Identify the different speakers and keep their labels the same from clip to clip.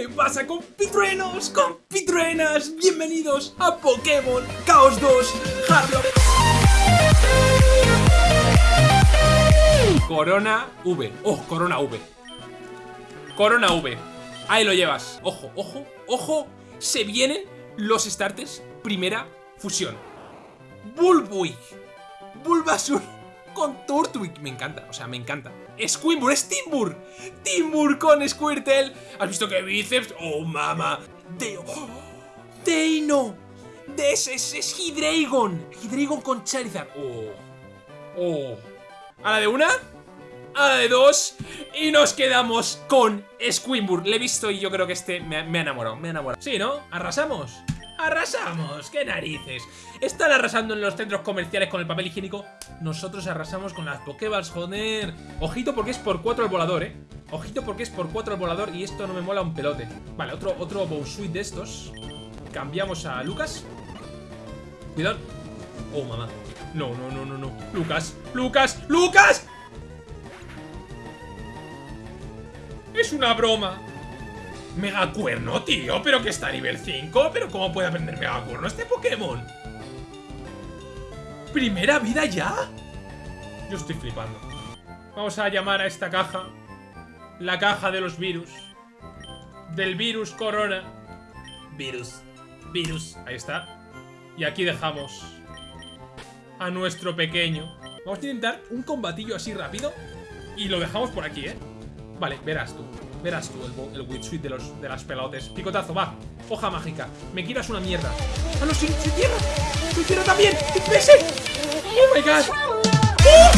Speaker 1: ¿Qué pasa compitruenos, compitruenas? Bienvenidos a Pokémon Chaos 2 Hardlock Corona V, oh, Corona V. Corona V. Ahí lo llevas, ojo, ojo, ojo. Se vienen los starters. Primera fusión. Bulbuig Bulbasur con Turtwig Me encanta, o sea, me encanta Squimble, es Timbur. Timbur con Squirtle. ¿Has visto que bíceps? Oh, mama de oh, Deino de es, es, es Hydreigon con Charizard. Oh Oh. ¿A la de una? A la de dos Y nos quedamos con Squimbur Le he visto y yo creo que este me, me ha enamorado Me ha enamorado. Sí, ¿no? ¿Arrasamos? ¡Arrasamos! ¡Qué narices! Están arrasando en los centros comerciales con el papel higiénico. Nosotros arrasamos con las Pokéballs, joder. Ojito porque es por 4 el volador, ¿eh? Ojito porque es por 4 el volador y esto no me mola un pelote. Vale, otro, otro Bowsuit de estos. Cambiamos a Lucas. Cuidado. Oh, mamá. No, no, no, no, no. Lucas, Lucas, Lucas. Es una broma. Megacuerno, tío, pero que está a nivel 5 Pero ¿cómo puede aprender Megacuerno este Pokémon? ¿Primera vida ya? Yo estoy flipando Vamos a llamar a esta caja La caja de los virus Del virus corona Virus Virus, ahí está Y aquí dejamos A nuestro pequeño Vamos a intentar un combatillo así rápido Y lo dejamos por aquí, ¿eh? Vale, verás tú Verás tú el, el Witch de, los, de las pelotes. Picotazo, va. Hoja mágica. Me quieras una mierda. ¡Ah, no! ¡Sin, tierra! ¡Sin tierra también! ¡Pese! ¡Oh, my God! ¡Oh!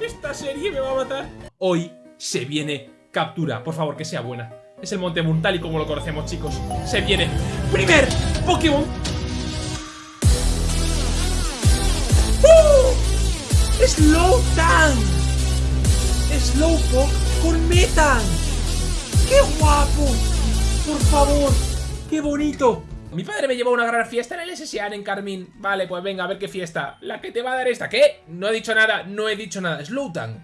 Speaker 1: Esta serie me va a matar. Hoy se viene captura. Por favor, que sea buena. Es el Monte y como lo conocemos, chicos. Se viene. Primer Pokémon Slowtank Slowpoke con Metan ¡Qué guapo! Por favor, qué bonito mi padre me llevó a una gran fiesta en el SSAN en Carmín. Vale, pues venga, a ver qué fiesta. La que te va a dar esta. ¿Qué? No he dicho nada, no he dicho nada. Slowtank.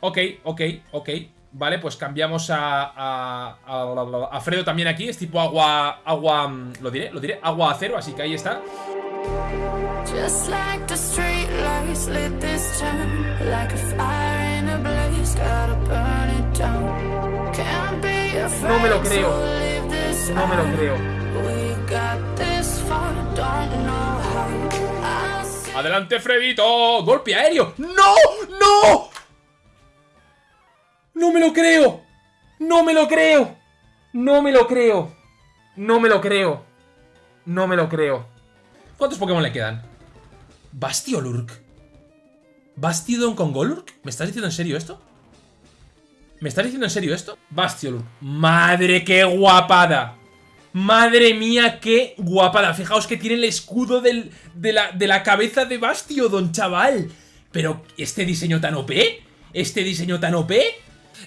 Speaker 1: Ok, ok, ok. Vale, pues cambiamos a, a, a, a, Fredo también aquí. Es tipo agua, agua, mm, lo diré, lo diré, agua acero, así que ahí está. Just like the street lights lit this town Like a fire in a blaze, gotta burn it down Can't be afraid no me lo creo No me lo creo Adelante Fredito Golpe aéreo ¡No! ¡No! ¡No me lo creo! ¡No me lo creo! ¡No me lo creo! ¡No me lo creo! No me lo creo ¿Cuántos Pokémon le quedan? Bastiolurk. ¿Bastiodon con Golurk? ¿Me estás diciendo en serio esto? ¿Me estás diciendo en serio esto? Bastiolurk. ¡Madre, qué guapada! ¡Madre mía, qué guapada! Fijaos que tiene el escudo de, la, de la cabeza de Bastiodon, chaval. Pero, ¿este diseño tan OP? ¿Este diseño tan OP?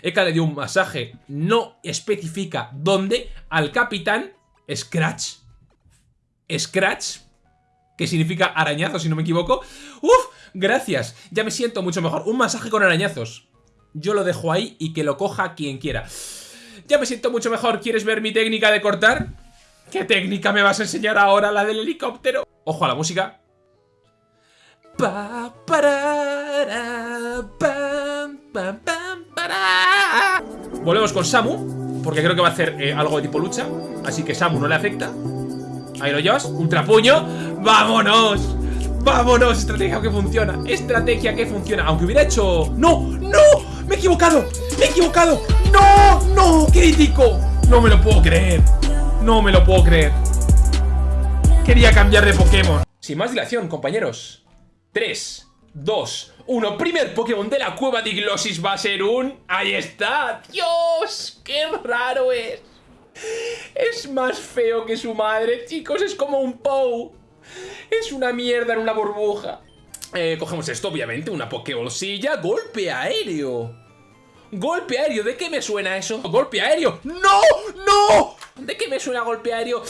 Speaker 1: Eka le dio un masaje, no especifica dónde, al capitán Scratch. Scratch que significa arañazo, si no me equivoco. ¡Uf! Gracias, ya me siento mucho mejor. Un masaje con arañazos. Yo lo dejo ahí y que lo coja quien quiera. Ya me siento mucho mejor. ¿Quieres ver mi técnica de cortar? ¿Qué técnica me vas a enseñar ahora? La del helicóptero. Ojo a la música. Volvemos con Samu, porque creo que va a hacer eh, algo de tipo lucha. Así que Samu no le afecta. Llevas, ultrapuño ¡Vámonos! ¡Vámonos! Estrategia que funciona Estrategia que funciona Aunque hubiera hecho... ¡No! ¡No! ¡Me he equivocado! ¡Me he equivocado! ¡No! ¡No! ¡Crítico! No me lo puedo creer No me lo puedo creer Quería cambiar de Pokémon Sin más dilación, compañeros 3, 2, 1 Primer Pokémon de la cueva de Glossis va a ser un... ¡Ahí está! ¡Dios! ¡Qué raro es! Es más feo que su madre, chicos, es como un Pou. Es una mierda en una burbuja. Eh, cogemos esto, obviamente, una pokebolsilla. ¡Golpe aéreo! ¡Golpe aéreo! ¿De qué me suena eso? ¡Golpe aéreo! ¡No! ¡No! ¿De qué me suena golpe aéreo?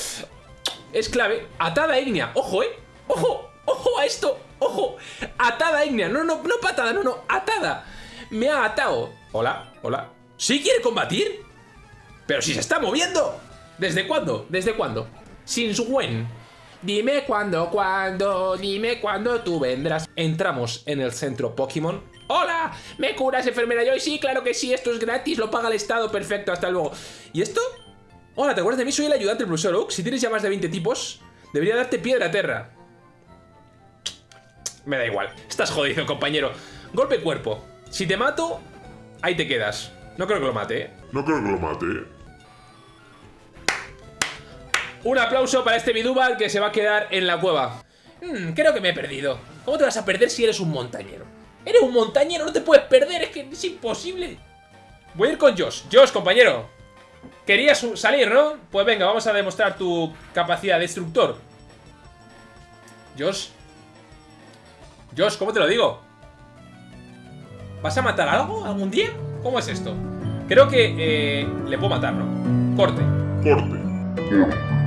Speaker 1: Es clave. Atada ígnea. ¡Ojo, eh! ¡Ojo! ¡Ojo a esto! ¡Ojo! Atada Ignea. No, no, no patada, no, no. Atada. Me ha atado. Hola, hola. ¿Sí quiere combatir? Pero si se está moviendo. ¿Desde cuándo? ¿Desde cuándo? Since when? Dime cuándo, cuándo, dime cuándo tú vendrás. Entramos en el centro Pokémon. ¡Hola! ¿Me curas, enfermera Joy? Sí, claro que sí, esto es gratis, lo paga el Estado, perfecto, hasta luego. ¿Y esto? Hola, ¿te acuerdas de mí? Soy el ayudante del profesor. Si tienes ya más de 20 tipos, debería darte piedra a tierra. Me da igual. Estás jodido, compañero. Golpe cuerpo. Si te mato, ahí te quedas. No creo que lo mate, ¿eh?
Speaker 2: No creo que lo mate.
Speaker 1: Un aplauso para este Bidubal que se va a quedar en la cueva. Hmm, creo que me he perdido. ¿Cómo te vas a perder si eres un montañero? Eres un montañero, no te puedes perder, es que es imposible. Voy a ir con Josh. Josh, compañero. Querías salir, ¿no? Pues venga, vamos a demostrar tu capacidad de destructor. Josh. Josh, ¿cómo te lo digo? ¿Vas a matar algo algún día? ¿Cómo es esto? Creo que eh, le puedo matar, ¿no? Corte.
Speaker 2: Corte.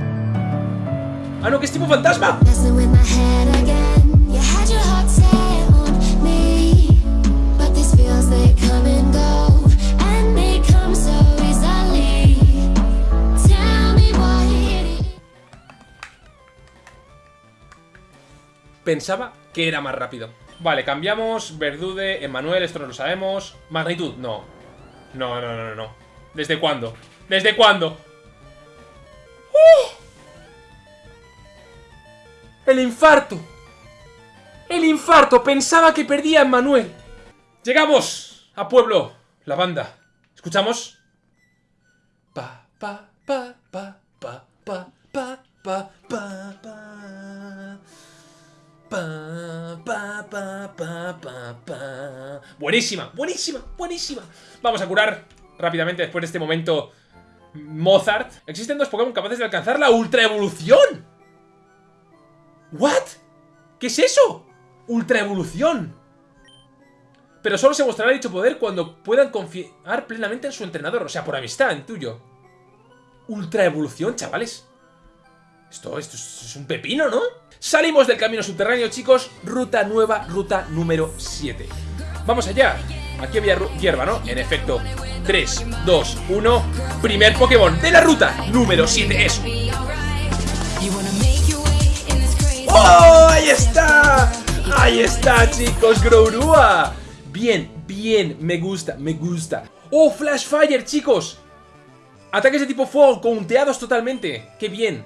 Speaker 1: Ah, no, que es tipo fantasma. Pensaba que era más rápido. Vale, cambiamos. Verdude, Emanuel, esto no lo sabemos. Magnitud, no. No, no, no, no. ¿Desde cuándo? ¿Desde cuándo? ¡Uh! El infarto. El infarto. Pensaba que perdía a Emanuel. Llegamos a Pueblo. La banda. ¿Escuchamos? Pa, pa, pa, pa, pa, pa, pa, pa, pa, pa. Pa, pa, pa, pa, pa, pa. Buenísima, buenísima, buenísima. Vamos a curar rápidamente después de este momento Mozart. Existen dos Pokémon capaces de alcanzar la Ultra Evolución. ¿What? ¿Qué es eso? Ultra Evolución. Pero solo se mostrará dicho poder cuando puedan confiar plenamente en su entrenador. O sea, por amistad, en tuyo. Ultra Evolución, chavales. Esto, esto es un pepino, ¿no? Salimos del camino subterráneo, chicos. Ruta nueva, ruta número 7. Vamos allá. Aquí había hierba, ¿no? En efecto. 3, 2, 1. Primer Pokémon de la ruta número 7. Eso. ¡Oh! ¡Ahí está! ¡Ahí está, chicos! ¡Grourua! Bien, bien. Me gusta, me gusta. ¡Oh! Flash Fire, chicos. Ataques de tipo fuego, counteados totalmente. ¡Qué bien!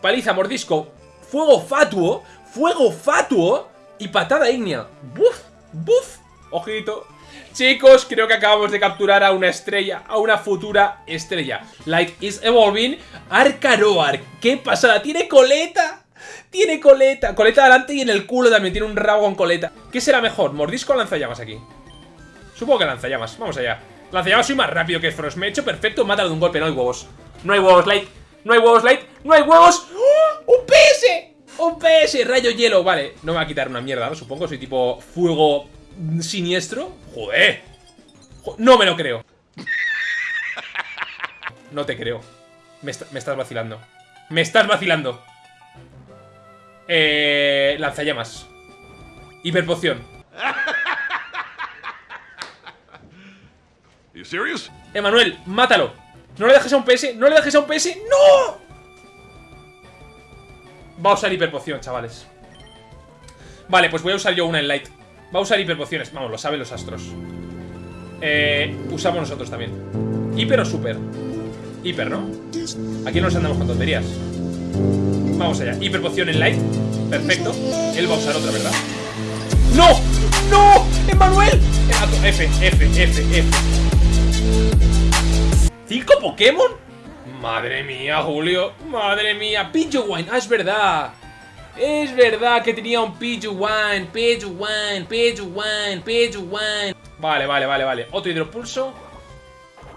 Speaker 1: Paliza, mordisco, fuego fatuo, fuego fatuo y patada ígnea. ¡Buf! ¡Buf! Ojito. Chicos, creo que acabamos de capturar a una estrella, a una futura estrella. Light is evolving. Arcaroar. ¡Qué pasada! ¡Tiene coleta! Tiene coleta. Coleta adelante y en el culo también tiene un rabo con coleta. ¿Qué será mejor? ¿Mordisco o lanzallamas aquí? Supongo que lanzallamas. Vamos allá. Lanzallamas soy más rápido que Frost. Me he hecho perfecto. Mátalo de un golpe. No hay huevos. No hay huevos, Light. No hay huevos, Light. No hay huevos. ¡Oh! ¡Un PS! ¡Un PS! Rayo hielo. Vale. No me va a quitar una mierda, ¿no? Supongo. Soy tipo fuego siniestro. Joder. Jo- No me lo creo. No te creo. Me estás vacilando. Me estás vacilando. Eh, lanzallamas. Hiperpoción. Emanuel, mátalo. No le dejes a un PS. No le dejes a un PS. ¡No! Va a usar hiperpoción, chavales. Vale, pues voy a usar yo una en light. Va a usar hiperpociones. Vamos, lo saben los astros. Eh, usamos nosotros también. ¿Hiper o super? Hiper, ¿no? Aquí no nos andamos con tonterías. Vamos allá. Hiperpoción en light. Perfecto. Él va a usar otra, ¿verdad? ¡No! ¡No! ¡Emanuel! F, F, F, F. ¿Cinco Pokémon? Madre mía, Julio. Madre mía. Pidgeywine. Ah, es verdad. Es verdad que tenía un Pidgeywine. Pidgeywine, Pidgeywine, Pidgeywine. Vale, vale, vale, vale. Otro hidropulso.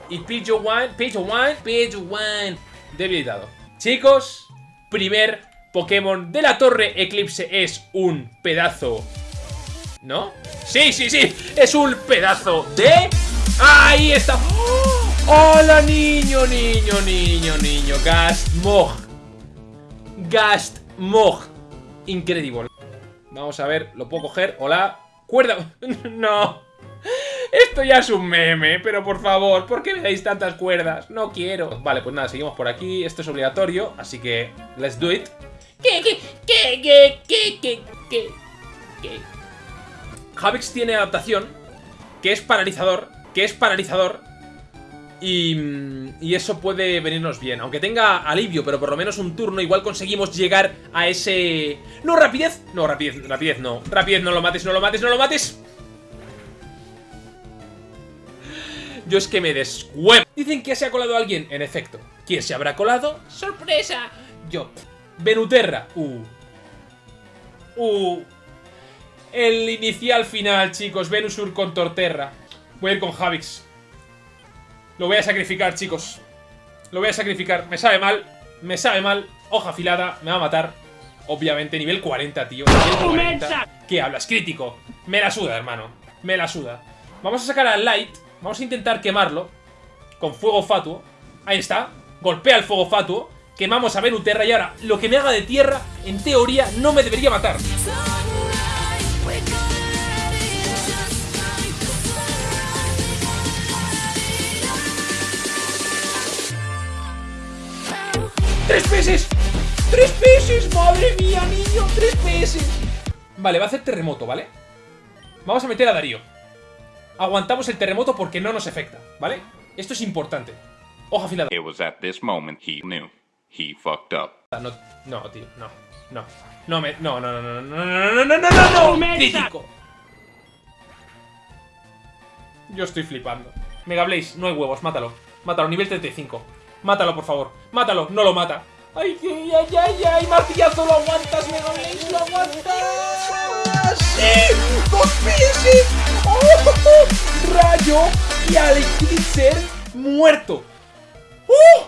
Speaker 1: Y Pidgeywine, Pidgeywine, Pidgeywine. Debilitado. Chicos, primer Pokémon de la Torre Eclipse es un pedazo ¿No? Sí, sí, sí. Es un pedazo de... ¡Ahí está! ¡Oh! ¡Hola, niño, niño, niño, niño! Gastmog. Gastmog. Increíble. Vamos a ver, ¿lo puedo coger? Hola. ¡Cuerda! ¡No! Esto ya es un meme, pero por favor, ¿por qué me dais tantas cuerdas? No quiero. Vale, pues nada, seguimos por aquí. Esto es obligatorio, así que let's do it. ¿Qué, qué, qué, qué, qué, qué, qué, qué? Javix tiene adaptación, que es paralizador, que es paralizador, y, y, eso puede venirnos bien. Aunque tenga alivio, pero por lo menos un turno, igual conseguimos llegar a ese... ¡No, rapidez! No, rapidez, rapidez no. Rapidez, no lo mates, no lo mates, no lo mates. Yo es que me descuevo. Dicen que se ha colado alguien. En efecto. ¿Quién se habrá colado? ¡Sorpresa! Yo. Venuterra. Uh. Uh. El inicial final, chicos. Venusur con Torterra. Voy a ir con Javix. Lo voy a sacrificar, chicos. Lo voy a sacrificar. Me sabe mal. Me sabe mal. Hoja afilada. Me va a matar. Obviamente, nivel 40, tío. Nivel 40. ¿Qué hablas? Crítico. Me la suda, hermano. Me la suda. Vamos a sacar al Light. Vamos a intentar quemarlo. Con fuego fatuo. Ahí está. Golpea el fuego fatuo. Quemamos a Venuterra y ahora lo que me haga de tierra, en teoría, no me debería matar. ¡Tres peces! ¡Tres peces! ¡Madre mía, niño! ¡Tres peces! Vale, va a hacer terremoto, ¿vale? Vamos a meter a Darío. Aguantamos el terremoto porque no nos afecta, ¿vale? Esto es importante. Hoja afilada.
Speaker 3: It was at this moment he knew. He fucked up.
Speaker 1: No, no, tío, no, no. No me. No, no, no, no, no, no, no, no, no, no, no, Crítico. Yo estoy flipando. Mega Blaze, no hay huevos, mátalo. Mátalo, nivel 35. Mátalo, por favor. Mátalo, no lo mata. ¡Ay, ay, ay, ay, ay! ¡Martillazo, lo aguantas, Mega Blaze! ¡Lo aguantas! ¡Sí! ¡Dos peces! ¡Oh! ¡Rayo! Y Alex muerto. ¡Uh!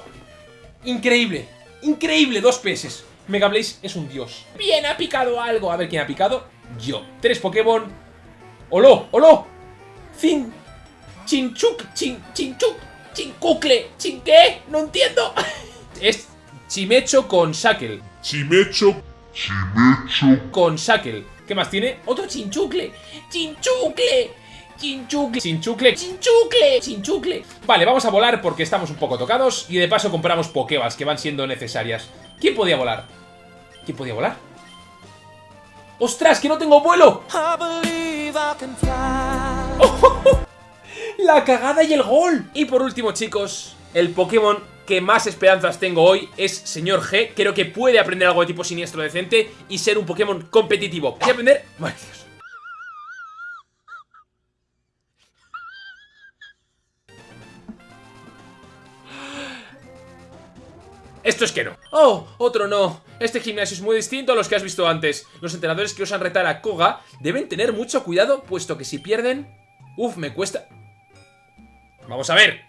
Speaker 1: Increíble. Increíble, dos peces. Mega Blaze es un dios. Bien, ha picado algo. A ver quién ha picado. Yo. Tres Pokémon. ¡Olo! ¡Olo! Fin. Chinchuk. Chin, chinchuk. Chincucle. ¿Chin qué? No entiendo. es Chimecho con Shackle.
Speaker 2: Chimecho. Chimecho.
Speaker 1: Con Shackle. ¿Qué más tiene? Otro Chinchucle. Chinchucle. Chinchucle, chinchucle, chinchucle, chinchucle Vale, vamos a volar porque estamos un poco tocados Y de paso compramos Pokébas que van siendo necesarias ¿Quién podía volar? ¿Quién podía volar? ¡Ostras, que no tengo vuelo! La cagada y el gol Y por último, chicos El Pokémon que más esperanzas tengo hoy es Señor G Creo que puede aprender algo de tipo siniestro decente Y ser un Pokémon competitivo ¿Qué aprender? Vale, Dios Esto es que no. Oh, otro no. Este gimnasio es muy distinto a los que has visto antes. Los entrenadores que osan retar a Koga deben tener mucho cuidado, puesto que si pierden... Uf, me cuesta... Vamos a ver.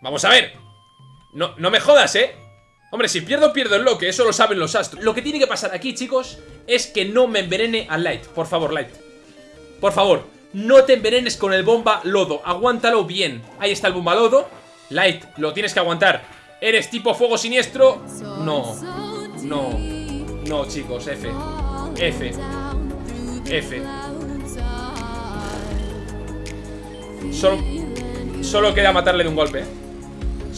Speaker 1: Vamos a ver. No, no me jodas, ¿eh? Hombre, si pierdo, pierdo el lo que eso lo saben los astros. Lo que tiene que pasar aquí, chicos, es que no me envenene al Light. Por favor, Light. Por favor, no te envenenes con el bomba lodo. Aguántalo bien. Ahí está el bomba lodo. Light, lo tienes que aguantar. ¿Eres tipo fuego siniestro? No. No. No, chicos. F. F. F. Solo, solo queda matarle de un golpe.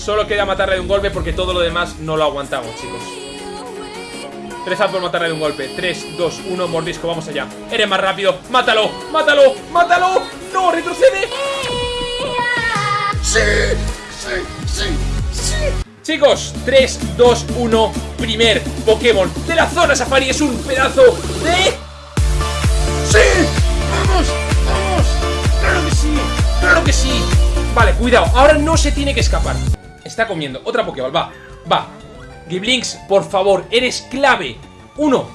Speaker 1: Solo queda matarle de un golpe porque todo lo demás no lo aguantamos, chicos. Tres por matarle de un golpe. 3, 2, 1, mordisco, vamos allá. Eres más rápido. ¡Mátalo! ¡Mátalo! ¡Mátalo! ¡No! ¡Retrocede! ¡Sí! ¡Sí! ¡Sí! ¡Sí! Chicos, 3, 2, 1 Primer Pokémon de la zona Safari Es un pedazo de... ¡Sí! ¡Vamos! ¡Vamos! ¡Claro que sí! ¡Claro que sí! Vale, cuidado, ahora no se tiene que escapar Está comiendo, otra Pokéball, va Va Giblinks, por favor, eres clave Uno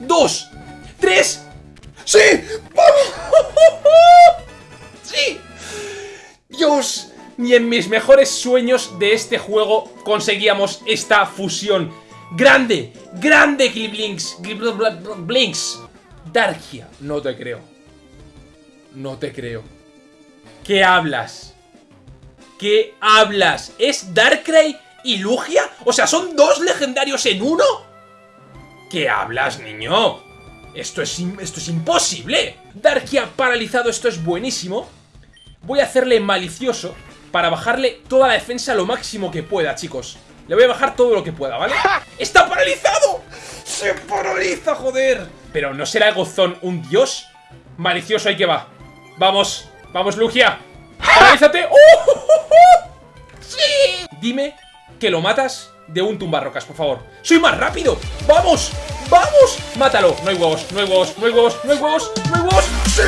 Speaker 1: Dos Tres ¡Sí! ¡Vamos! ¡Sí! ¡Dios! Ni en mis mejores sueños de este juego conseguíamos esta fusión. ¡Grande! ¡Grande Gliblinks! Blinks. Darkia. No te creo. No te creo. ¿Qué hablas? ¿Qué hablas? ¿Es Darkrai y Lugia? O sea, ¿son dos legendarios en uno? ¿Qué hablas, niño? Esto es, esto es imposible. Darkia paralizado, esto es buenísimo. Voy a hacerle malicioso para bajarle toda la defensa lo máximo que pueda, chicos. Le voy a bajar todo lo que pueda, ¿vale? ¡Está paralizado! ¡Se paraliza, joder! Pero ¿no será Gozón un dios? Malicioso, ahí que va. Vamos, vamos, Lugia. ¡Paralízate! ¡Oh! Dime que lo matas de un tumbarrocas, por favor. ¡Soy más rápido! ¡Vamos! ¡Vamos! ¡Mátalo! No hay huevos, no hay huevos, no hay huevos, no hay huevos, no hay huevos. ¡Sí!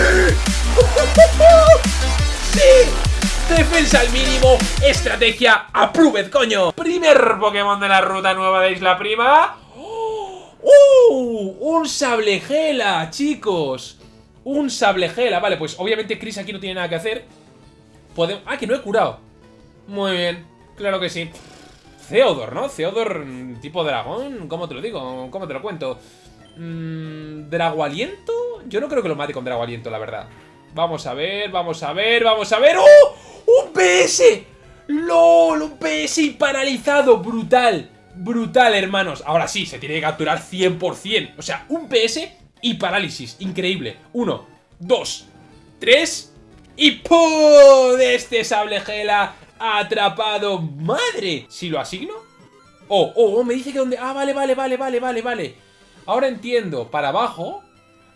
Speaker 1: ¡Sí! Defensa al mínimo, estrategia approved, coño. Primer Pokémon de la ruta nueva de Isla Prima. ¡Uh! Un Sablegela, chicos. Un Sablegela. Vale, pues obviamente Chris aquí no tiene nada que hacer. Podemos... Ah, que no he curado. Muy bien, claro que sí. Theodor, ¿no? Theodor tipo dragón. ¿Cómo te lo digo? ¿Cómo te lo cuento? Mm, ¿Dragualiento? Yo no creo que lo mate con Dragualiento, la verdad. Vamos a ver, vamos a ver, vamos a ver. ¡Oh! ¡Un PS! ¡LOL! ¡Un PS paralizado! ¡Brutal! Brutal, hermanos. Ahora sí, se tiene que capturar 100%. O sea, un PS y parálisis. Increíble. Uno, dos, tres y ¡pum! De este sable gela atrapado. ¡Madre! Si lo asigno. Oh, oh, oh, me dice que donde... Ah, vale, vale, vale, vale, vale, vale. Ahora entiendo. Para abajo.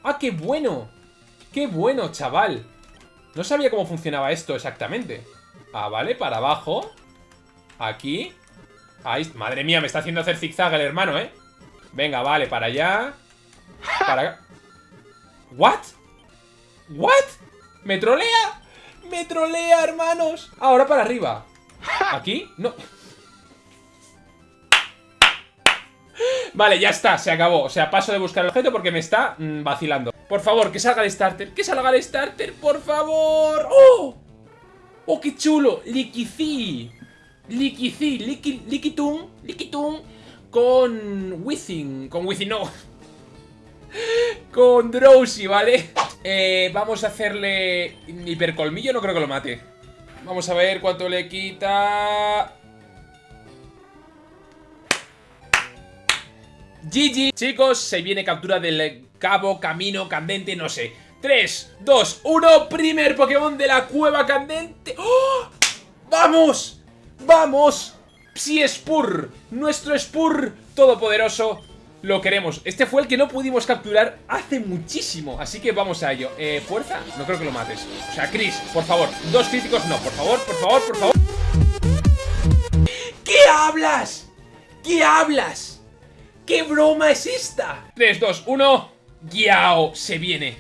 Speaker 1: Ah, qué bueno. Qué bueno, chaval. No sabía cómo funcionaba esto exactamente. Ah, vale, para abajo. Aquí. Ahí. Madre mía, me está haciendo hacer zigzag el hermano, ¿eh? Venga, vale, para allá. Para acá. ¿What? ¿What? ¿Me trolea? ¡Me trolea, hermanos! Ahora para arriba. ¿Aquí? No. Vale, ya está, se acabó. O sea, paso de buscar el objeto porque me está mm, vacilando. Por favor, que salga el starter. Que salga el starter, por favor. ¡Oh! ¡Oh, qué chulo! Liquicí. Liquicí. Liqui, liquitun. Liquitun. Con Within. Con Within, no. Con Drowsy, ¿vale? Eh, vamos a hacerle hipercolmillo, no creo que lo mate. Vamos a ver cuánto le quita... GG. Chicos, se viene captura del cabo, camino, candente, no sé. 3, 2, 1, primer Pokémon de la cueva candente. ¡Oh! ¡Vamos! ¡Vamos! Psi Spur, nuestro Spur todopoderoso. Lo queremos. Este fue el que no pudimos capturar hace muchísimo. Así que vamos a ello. Eh, ¿Fuerza? No creo que lo mates. O sea, Chris, por favor. Dos críticos, no. Por favor, por favor, por favor. ¿Qué hablas? ¿Qué hablas? ¿Qué broma es esta? 3, 2, 1. Guiao, se viene.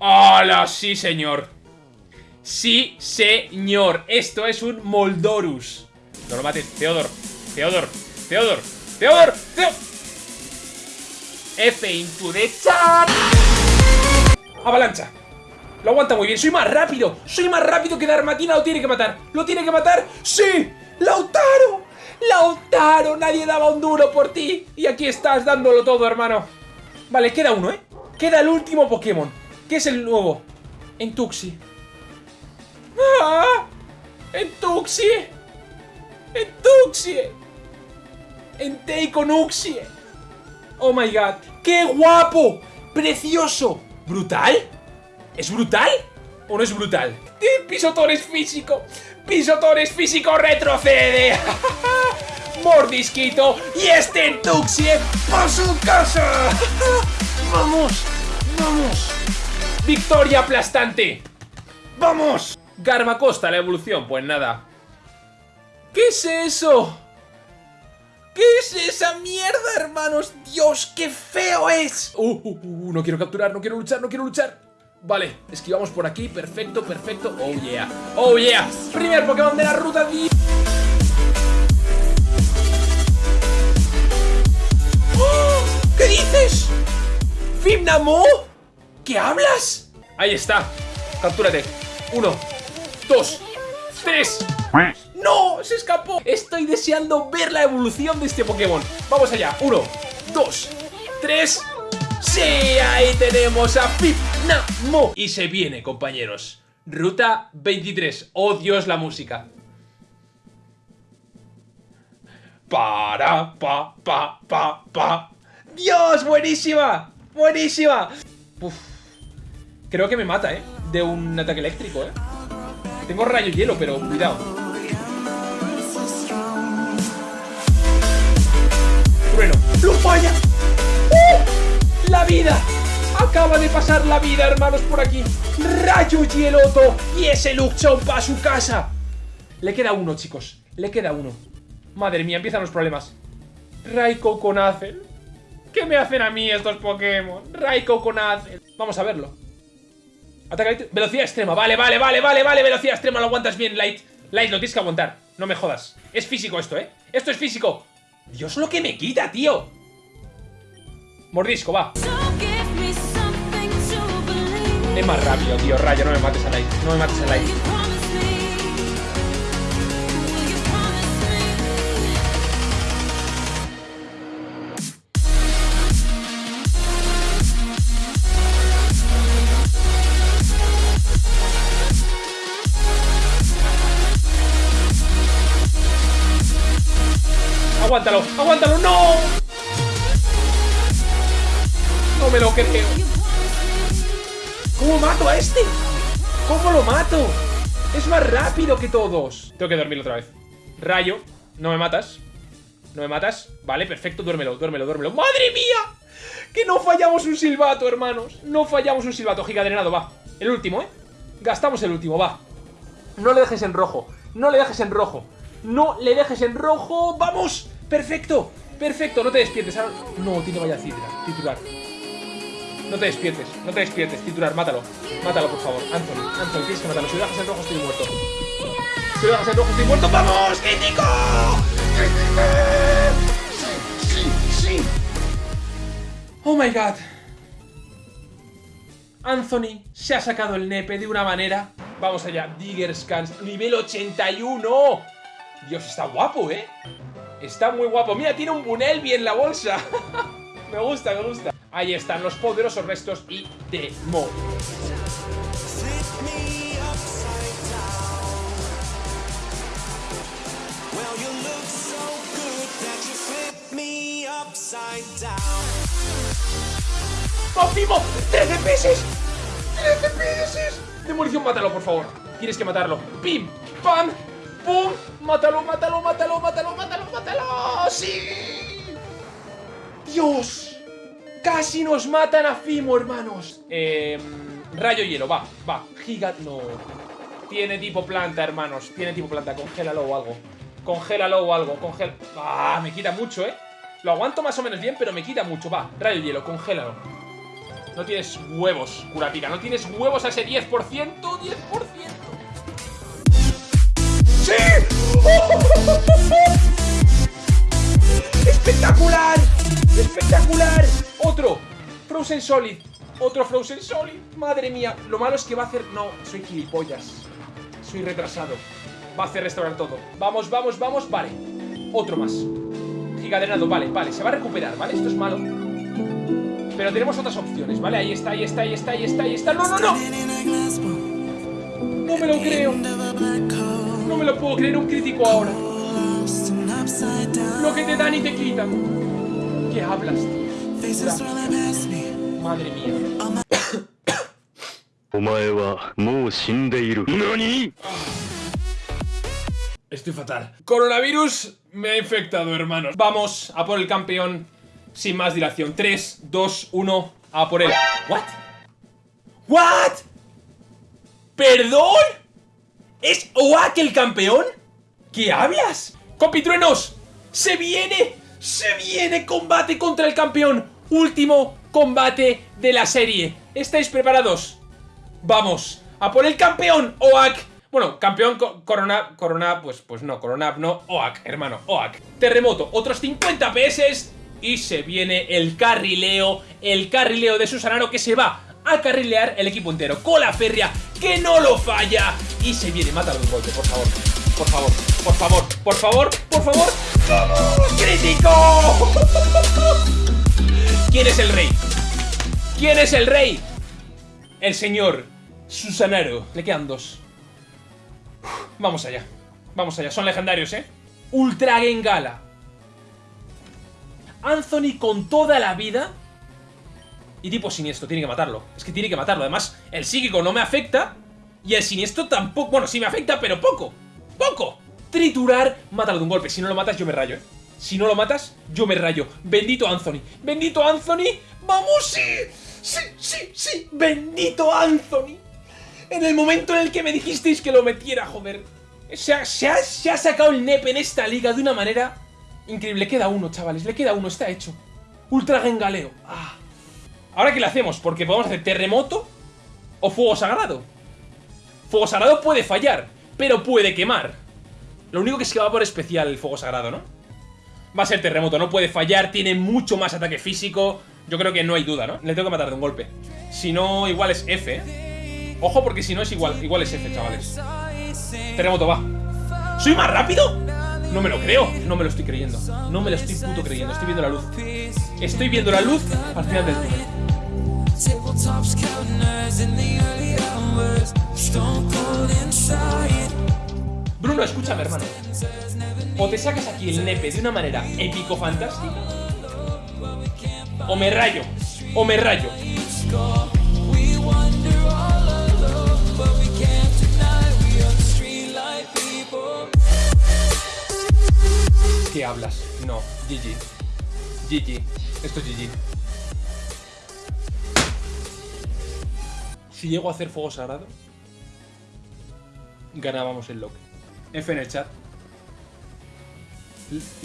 Speaker 1: ¡Hala! Sí, señor. Sí, señor. Esto es un Moldorus. No lo mates. Teodor. Teodor. Teodor. Teodor. Teodor. F into the chat. Avalancha. Lo aguanta muy bien. Soy más rápido. Soy más rápido que Darmatina. Lo tiene que matar. ¿Lo tiene que matar? ¡Sí! ¡Lautaro! ¡Lautaro! Nadie daba un duro por ti. Y aquí estás dándolo todo, hermano. Vale, queda uno, ¿eh? Queda el último Pokémon. Que es el nuevo. Entuxi. ¡Ah! ¡Entuxie! ¡Entuxie! ¡Entei con Uxie! ¡Oh my god! ¡Qué guapo! ¡Precioso! ¿Brutal? ¿Es brutal? ¿O no es brutal? ¡Eh, ¡Pisotón es físico! ¡Pisotón es físico! ¡Retrocede! ¡Mordisquito! ¡Y este Entuxie por su casa! ¡Vamos! ¡Vamos! ¡Victoria aplastante! ¡Vamos! Garbacosta, la evolución, pues nada. ¿Qué es eso? ¿Qué es esa mierda, hermanos? ¡Dios, qué feo es! Uh, uh, uh, no quiero capturar, no quiero luchar, no quiero luchar. Vale, esquivamos por aquí, perfecto, perfecto. Oh yeah, oh yeah. Primer Pokémon de la ruta. di- ¡Oh! ¿Qué dices? ¿Fimnamo? ¿Qué hablas? Ahí está. Captúrate. Uno, dos, tres. ¡No! ¡Se escapó! Estoy deseando ver la evolución de este Pokémon. Vamos allá. Uno, dos, tres. ¡Sí! Ahí tenemos a Fipnamo. Y se viene, compañeros. Ruta 23. ¡Oh, Dios, la música! Para, pa, pa, pa, pa. ¡Dios, buenísima! ¡Buenísima! Uf. Creo que me mata, ¿eh? De un ataque eléctrico, ¿eh? Tengo rayo hielo, pero cuidado. Trueno. ¡Lo falla! ¡Uh! ¡La vida! Acaba de pasar la vida, hermanos, por aquí. Rayo hieloto. Y ese Luxon para su casa. Le queda uno, chicos. Le queda uno. Madre mía, empiezan los problemas. Azel. ¿Qué me hacen a mí estos Pokémon? Raikou con. Vamos a verlo. Ataca Light. Velocidad extrema. Vale, vale, vale, vale, vale. Velocidad extrema. Lo aguantas bien, Light. Light, lo tienes que aguantar. No me jodas. Es físico esto, ¿eh? Esto es físico. Dios, lo que me quita, tío. Mordisco, va. Es más rápido, tío. Rayo, no me mates a Light. No me mates a Light. Aguántalo, aguántalo. ¡No! No me lo creo. ¿Cómo mato a este? ¿Cómo lo mato? Es más rápido que todos. Tengo que dormir otra vez. Rayo, no me matas. No me matas. Vale, perfecto, duérmelo, duérmelo, duérmelo. ¡Madre mía! Que no fallamos un silbato, hermanos. No fallamos un silbato. Giga drenado, va. El último, ¿eh? Gastamos el último, va. No le dejes en rojo. No le dejes en rojo. No le dejes en rojo. ¡Vamos! ¡Perfecto! ¡Perfecto! No te despiertes. ahora- No, tiene vaya titular. Titular. No te despiertes, no te despiertes, titular, mátalo. Mátalo, por favor. Anthony, Anthony, tienes que matarlo. Si lo dejas en rojo, estoy muerto. Si lo dejas en rojo, estoy muerto. ¡Vamos! ¡Crítico! Sí, sí, sí. Oh my god. Anthony se ha sacado el nepe de una manera. Vamos allá, Digger Scans, nivel 81. Dios, está guapo, ¿eh? Está muy guapo. Mira, tiene un Bunelby en la bolsa. me gusta, me gusta. Ahí están los poderosos restos y Demo.
Speaker 4: Well, you look so good that you flip me upside down.
Speaker 1: ¡Mofimo! ¡13 peces! ¡13 peces! Demolición, mátalo, por favor. Tienes que matarlo. ¡Pim! ¡Pam! ¡Pum! ¡Mátalo, mátalo, mátalo, mátalo, mátalo, mátalo! ¡Sí! ¡Dios! ¡Casi nos matan a Fimo, hermanos! Eh, rayo hielo, va, va. Giga... No. Tiene tipo planta, hermanos. Tiene tipo planta. Congélalo o algo. Congélalo o algo. Congel... ¡Ah! Me quita mucho, ¿eh? Lo aguanto más o menos bien, pero me quita mucho. Va, rayo hielo, congélalo. No tienes huevos, Kurapika. No tienes huevos a ese 10%. 10%. ¡Espectacular! ¡Espectacular! Otro. Frozen Solid. Otro Frozen Solid. Madre mía. Lo malo es que va a hacer... No, soy gilipollas. Soy retrasado. Va a hacer restaurar todo. Vamos, vamos, vamos. Vale. Otro más. Gigadrenado. Vale, vale. Se va a recuperar, ¿vale? Esto es malo. Pero tenemos otras opciones, ¿vale? Ahí está, ahí está, ahí está, ahí está, ahí está. ¡No, no, no! No me lo creo. No me lo puedo creer. Un crítico ahora. Lo que te dan y te quitan. ¿Qué hablas, tío? Madre mía.
Speaker 2: お前はもう死んでいる。何
Speaker 1: Estoy fatal. Coronavirus me ha infectado, hermanos. Vamos a por el campeón sin más dilación. 3, 2, 1, a por él. ¿What? ¿What? ¿Perdón? ¿Es Oak el campeón? ¿Qué hablas? ¡Compitruenos! ¡Se viene! ¡Se viene combate contra el campeón! Último combate de la serie. ¿Estáis preparados? Vamos, a por el campeón, Oak. Bueno, campeón co- Corona, pues, pues no, Corona, no, Oak, hermano, Oak. Terremoto, otros 50 PS y se viene el carrileo, el carrileo de Susanaro que se va a carrilear el equipo entero. Cola férrea, que no lo falla. Y se viene, mátalo un golpe, por favor. Por favor, por favor, por favor, por favor. ¡Crítico! ¿Quién es el rey? ¿Quién es el rey? El señor Susanaro. Le quedan dos. Vamos allá. Vamos allá. Son legendarios, ¿eh? Ultra Gengala. Anthony con toda la vida. Y tipo siniestro, tiene que matarlo. Es que tiene que matarlo. Además, el psíquico no me afecta. Y el siniestro tampoco. Bueno, sí me afecta, pero poco. ¡Poco! Triturar, mátalo de un golpe. Si no lo matas, yo me rayo, ¿eh? Si no lo matas, yo me rayo. Bendito Anthony. Bendito Anthony. ¡Vamos, sí! ¡Sí, sí, sí! ¡Bendito Anthony! En el momento en el que me dijisteis que lo metiera, joder. Se ha, se ha- se ha sacado el NEP en esta liga de una manera increíble. Le queda uno, chavales. Le queda uno. Está hecho. Ultra Gengaleo. Ah. Ahora, ¿qué le hacemos? Porque podemos hacer terremoto o fuego sagrado. Fuego sagrado puede fallar, pero puede quemar. Lo único que es que va por especial el fuego sagrado, ¿no? Va a ser terremoto, no puede fallar, tiene mucho más ataque físico. Yo creo que no hay duda, ¿no? Le tengo que matar de un golpe. Si no, igual es F, ¿eh? Ojo, porque si no es igual, igual es F, chavales. Terremoto, va. ¿Soy más rápido? No me lo creo, no me lo estoy creyendo. No me lo estoy puto creyendo, estoy viendo la luz. Estoy viendo la luz al final del túnel.
Speaker 4: Tabletops counters in the early hours. Stone cold inside.
Speaker 1: Bruno, escúchame, hermano. O te sacas aquí el nepe de una manera épico fantástica. O me rayo. O me rayo. ¿Qué hablas? No, GG. GG. Esto es GG. Si llego a hacer fuego sagrado, ganábamos el lock. F en el chat.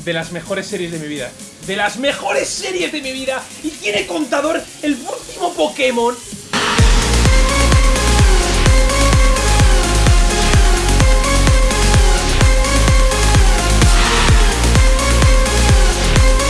Speaker 1: De las mejores series de mi vida. De las mejores series de mi vida. Y tiene contador el último Pokémon